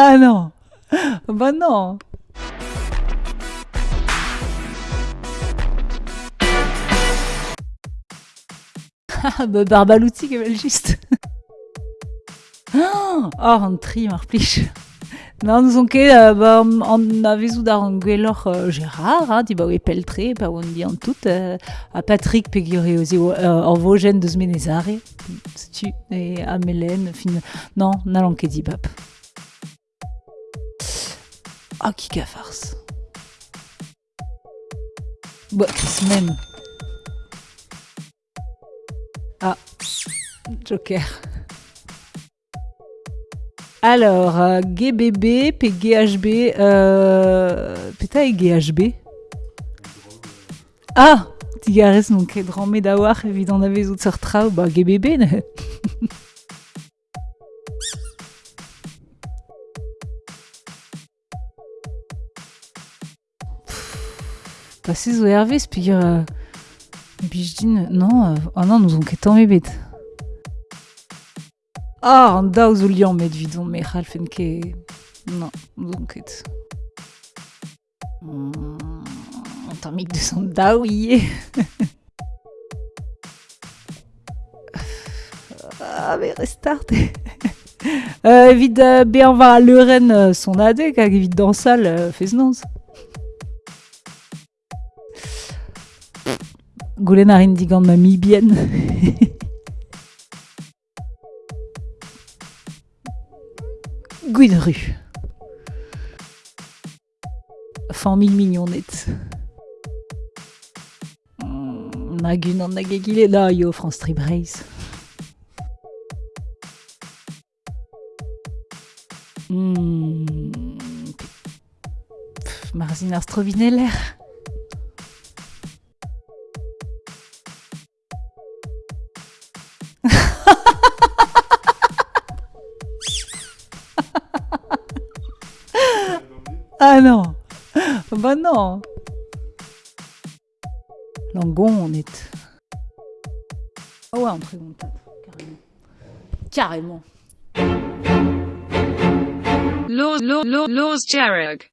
bah non bah Barbalouti qui est juste. Oh, un tri, marplich. Non, nous on ket, uh, ba, an a vezou d'ar an Gérard, hein, di ba oe peltre, pa oan di an tout, uh, a Patrick pe gyore ozi uh, ar vojen deus menezare, tu, e a fin, non, n'allan ket di bap. Ah, oh, ki ka farce. Ba, kis men. Ah, Joker. Alors, euh, GBB, puis GHB, euh, peta et GHB. Ah, tigares donc ket drammet da war evit an avez out ur traoù, ba GBB Pasez zo ervez, puis... Euh, puis je dis, non, euh, oh non, nous on tamm ebet. Ah, an daou zo liam met vidon, me c'halfen ket... Non, nous on an tammig deus an daou ie. ah, mais restart. euh, uh, be an va a leuren uh, son adeg hag evit dansal uh, fez noz. Goulenn ar indigant ma mi bien. Gwid ru. Fan mil mignonnet. Mm, nag un an nag egile da yo France Tribreis. Mm. Marzin ar strovineller. Ah non Bah non Langon, on est... Ah ouais, on prémonte, carrément. Carrément. Laws, laws, laws, laws, Jarrag.